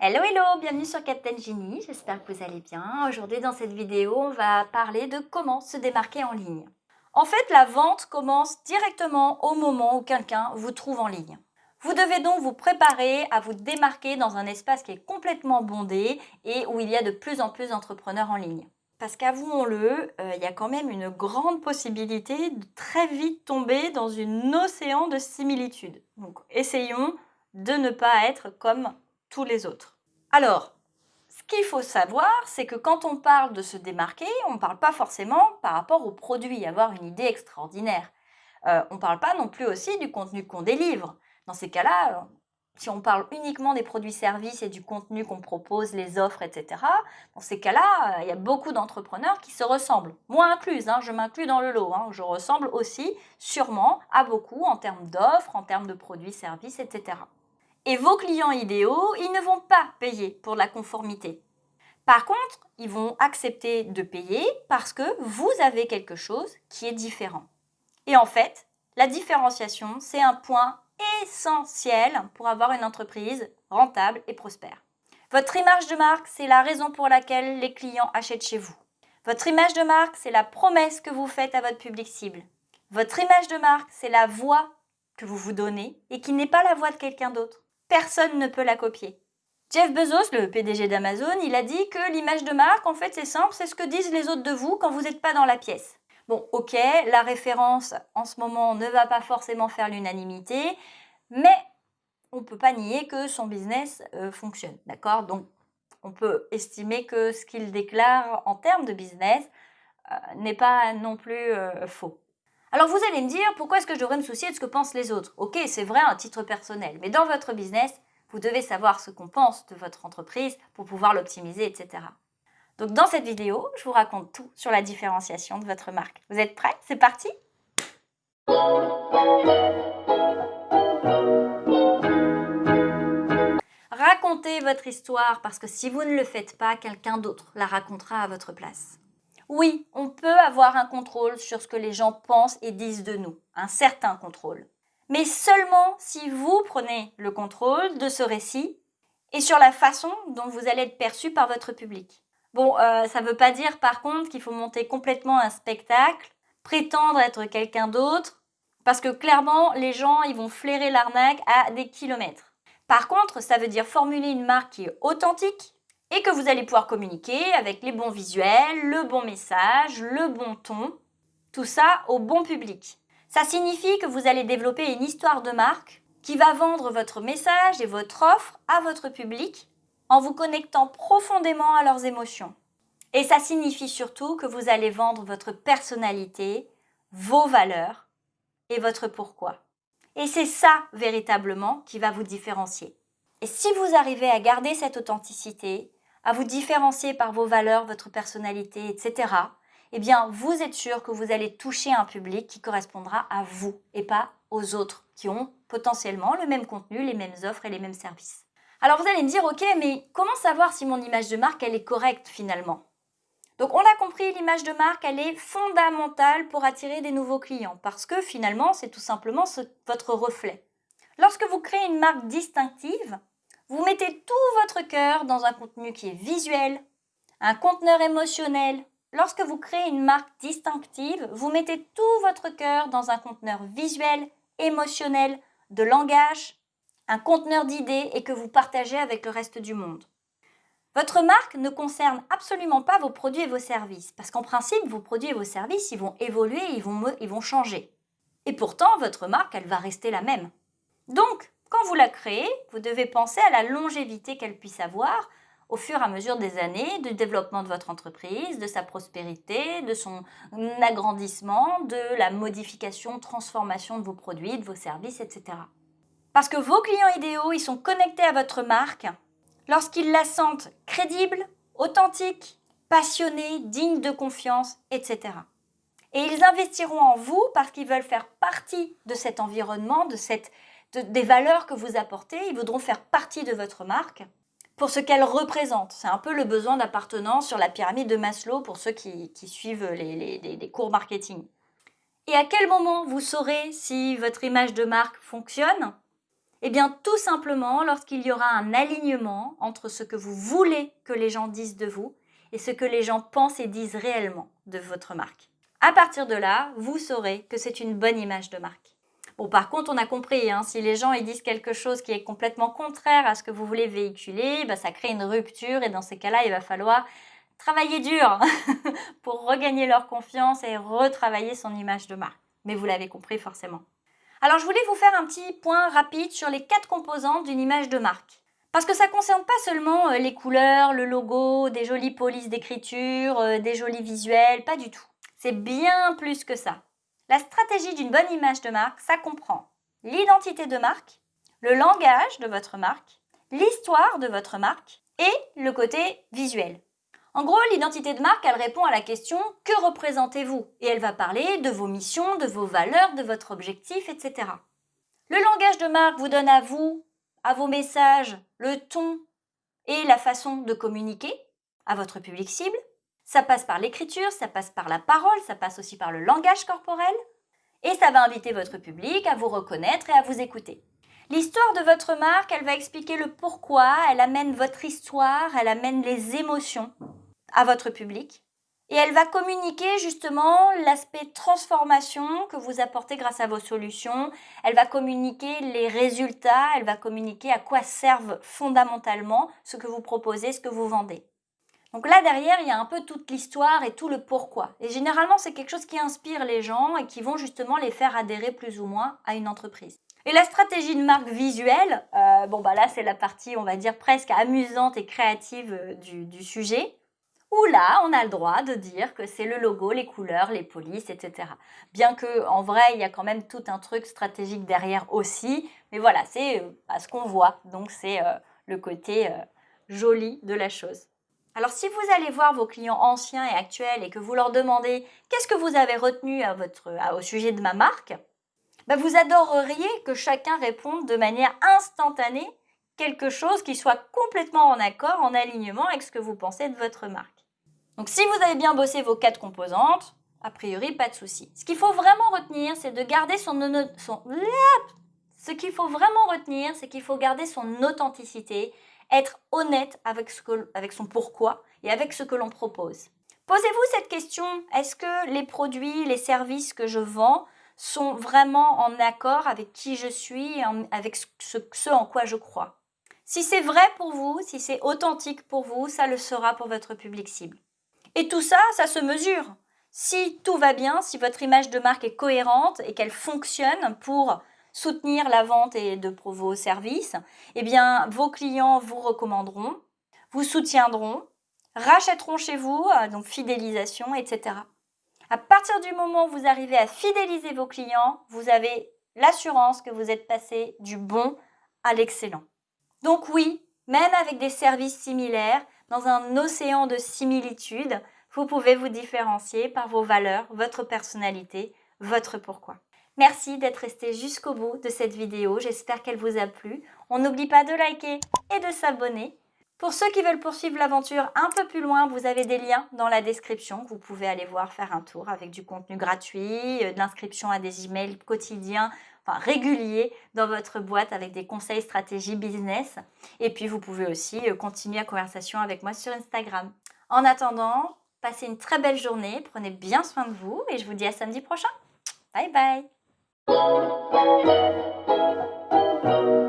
Hello hello, bienvenue sur Captain Genie, j'espère que vous allez bien. Aujourd'hui dans cette vidéo, on va parler de comment se démarquer en ligne. En fait, la vente commence directement au moment où quelqu'un vous trouve en ligne. Vous devez donc vous préparer à vous démarquer dans un espace qui est complètement bondé et où il y a de plus en plus d'entrepreneurs en ligne. Parce qu'avouons-le, euh, il y a quand même une grande possibilité de très vite tomber dans une océan de similitudes. Donc essayons de ne pas être comme les autres. Alors, ce qu'il faut savoir, c'est que quand on parle de se démarquer, on ne parle pas forcément par rapport au produit, avoir une idée extraordinaire. Euh, on ne parle pas non plus aussi du contenu qu'on délivre. Dans ces cas-là, si on parle uniquement des produits-services et du contenu qu'on propose, les offres, etc., dans ces cas-là, il y a beaucoup d'entrepreneurs qui se ressemblent. Moi incluse, hein, je m'inclus dans le lot. Hein. je ressemble aussi sûrement à beaucoup en termes d'offres, en termes de produits-services, etc. Et vos clients idéaux, ils ne vont pas payer pour la conformité. Par contre, ils vont accepter de payer parce que vous avez quelque chose qui est différent. Et en fait, la différenciation, c'est un point essentiel pour avoir une entreprise rentable et prospère. Votre image de marque, c'est la raison pour laquelle les clients achètent chez vous. Votre image de marque, c'est la promesse que vous faites à votre public cible. Votre image de marque, c'est la voix que vous vous donnez et qui n'est pas la voix de quelqu'un d'autre personne ne peut la copier. Jeff Bezos, le PDG d'Amazon, il a dit que l'image de marque, en fait, c'est simple, c'est ce que disent les autres de vous quand vous n'êtes pas dans la pièce. Bon, ok, la référence en ce moment ne va pas forcément faire l'unanimité, mais on ne peut pas nier que son business euh, fonctionne, d'accord? Donc, on peut estimer que ce qu'il déclare en termes de business euh, n'est pas non plus euh, faux. Alors vous allez me dire, pourquoi est-ce que je devrais me soucier de ce que pensent les autres? Ok, c'est vrai à titre personnel, mais dans votre business, vous devez savoir ce qu'on pense de votre entreprise pour pouvoir l'optimiser, etc. Donc dans cette vidéo, je vous raconte tout sur la différenciation de votre marque. Vous êtes prêts? C'est parti Racontez votre histoire parce que si vous ne le faites pas, quelqu'un d'autre la racontera à votre place. Oui, on peut avoir un contrôle sur ce que les gens pensent et disent de nous, un certain contrôle. Mais seulement si vous prenez le contrôle de ce récit et sur la façon dont vous allez être perçu par votre public. Bon, euh, ça ne veut pas dire par contre qu'il faut monter complètement un spectacle, prétendre être quelqu'un d'autre, parce que clairement, les gens, ils vont flairer l'arnaque à des kilomètres. Par contre, ça veut dire formuler une marque qui est authentique, et que vous allez pouvoir communiquer avec les bons visuels, le bon message, le bon ton, tout ça au bon public. Ça signifie que vous allez développer une histoire de marque qui va vendre votre message et votre offre à votre public en vous connectant profondément à leurs émotions. Et ça signifie surtout que vous allez vendre votre personnalité, vos valeurs et votre pourquoi. Et c'est ça véritablement qui va vous différencier. Et si vous arrivez à garder cette authenticité, à vous différencier par vos valeurs, votre personnalité, etc., eh bien, vous êtes sûr que vous allez toucher un public qui correspondra à vous et pas aux autres qui ont potentiellement le même contenu, les mêmes offres et les mêmes services. Alors vous allez me dire, ok, mais comment savoir si mon image de marque, elle est correcte finalement? Donc on a compris, l'image de marque, elle est fondamentale pour attirer des nouveaux clients parce que finalement, c'est tout simplement votre reflet. Lorsque vous créez une marque distinctive, vous mettez tout votre cœur dans un contenu qui est visuel, un conteneur émotionnel. Lorsque vous créez une marque distinctive, vous mettez tout votre cœur dans un conteneur visuel, émotionnel, de langage, un conteneur d'idées et que vous partagez avec le reste du monde. Votre marque ne concerne absolument pas vos produits et vos services, parce qu'en principe, vos produits et vos services, ils vont évoluer, ils vont, ils vont changer. Et pourtant, votre marque, elle va rester la même. Donc, quand vous la créez, vous devez penser à la longévité qu'elle puisse avoir au fur et à mesure des années, du développement de votre entreprise, de sa prospérité, de son agrandissement, de la modification, transformation de vos produits, de vos services, etc. Parce que vos clients idéaux, ils sont connectés à votre marque lorsqu'ils la sentent crédible, authentique, passionnée, digne de confiance, etc. Et ils investiront en vous parce qu'ils veulent faire partie de cet environnement, de cette des valeurs que vous apportez, ils voudront faire partie de votre marque pour ce qu'elle représente. C'est un peu le besoin d'appartenance sur la pyramide de Maslow pour ceux qui, suivent les, cours marketing. Et à quel moment vous saurez si votre image de marque fonctionne? Eh bien, tout simplement lorsqu'il y aura un alignement entre ce que vous voulez que les gens disent de vous et ce que les gens pensent et disent réellement de votre marque. À partir de là, vous saurez que c'est une bonne image de marque. Bon, par contre, on a compris, hein, si les gens ils disent quelque chose qui est complètement contraire à ce que vous voulez véhiculer, bah, ça crée une rupture et dans ces cas-là, il va falloir travailler dur pour regagner leur confiance et retravailler son image de marque. Mais vous l'avez compris forcément. Alors, je voulais vous faire un petit point rapide sur les quatre composantes d'une image de marque. Parce que ça ne concerne pas seulement euh, les couleurs, le logo, des jolies polices d'écriture, euh, des jolis visuels, pas du tout. C'est bien plus que ça. La stratégie d'une bonne image de marque, ça comprend l'identité de marque, le langage de votre marque, l'histoire de votre marque et le côté visuel. En gros, l'identité de marque, elle répond à la question « Que représentez-vous » et elle va parler de vos missions, de vos valeurs, de votre objectif, etc. Le langage de marque vous donne à vous, à vos messages, le ton et la façon de communiquer à votre public cible. Ça passe par l'écriture, ça passe par la parole, ça passe aussi par le langage corporel et ça va inviter votre public à vous reconnaître et à vous écouter. L'histoire de votre marque, elle va expliquer le pourquoi, elle amène votre histoire, elle amène les émotions à votre public. Et elle va communiquer justement l'aspect transformation que vous apportez grâce à vos solutions. Elle va communiquer les résultats, elle va communiquer à quoi servent fondamentalement ce que vous proposez, ce que vous vendez. Donc là derrière, il y a un peu toute l'histoire et tout le pourquoi. Et généralement, c'est quelque chose qui inspire les gens et qui vont justement les faire adhérer plus ou moins à une entreprise. Et la stratégie de marque visuelle, euh, bon bah là c'est la partie on va dire presque amusante et créative euh, du, sujet où là, on a le droit de dire que c'est le logo, les couleurs, les polices, etc. Bien que, en vrai, il y a quand même tout un truc stratégique derrière aussi. Mais voilà, c'est euh, ce qu'on voit. Donc, c'est euh, le côté joli de la chose. Alors, si vous allez voir vos clients anciens et actuels et que vous leur demandez qu'est-ce que vous avez retenu au sujet de ma marque, bah, vous adoreriez que chacun réponde de manière instantanée quelque chose qui soit complètement en accord, en alignement avec ce que vous pensez de votre marque. Donc si vous avez bien bossé vos quatre composantes, a priori, pas de souci. Ce qu'il faut vraiment retenir, c'est de garder son... son ce qu'il faut vraiment retenir, c'est qu'il faut garder son authenticité, être honnête avec, son pourquoi et avec ce que l'on propose. Posez-vous cette question, est-ce que les produits, les services que je vends sont vraiment en accord avec qui je suis, avec ce en quoi je crois? Si c'est vrai pour vous, si c'est authentique pour vous, ça le sera pour votre public cible. Et tout ça, ça se mesure. Si tout va bien, si votre image de marque est cohérente et qu'elle fonctionne pour soutenir la vente et de vos services, eh bien, vos clients vous recommanderont, vous soutiendront, rachèteront chez vous, euh, donc fidélisation, etc. À partir du moment où vous arrivez à fidéliser vos clients, vous avez l'assurance que vous êtes passé du bon à l'excellent. Donc oui, même avec des services similaires, dans un océan de similitudes, vous pouvez vous différencier par vos valeurs, votre personnalité, votre pourquoi. Merci d'être resté jusqu'au bout de cette vidéo, j'espère qu'elle vous a plu. On n'oublie pas de liker et de s'abonner. Pour ceux qui veulent poursuivre l'aventure un peu plus loin, vous avez des liens dans la description. Vous pouvez aller voir, faire un tour avec du contenu gratuit, euh, de l'inscription à des emails quotidiens, enfin réguliers dans votre boîte avec des conseils stratégie business. Et puis vous pouvez aussi euh, continuer la conversation avec moi sur Instagram. En attendant, passez une très belle journée, prenez bien soin de vous et je vous dis à samedi prochain. Bye bye Thank you.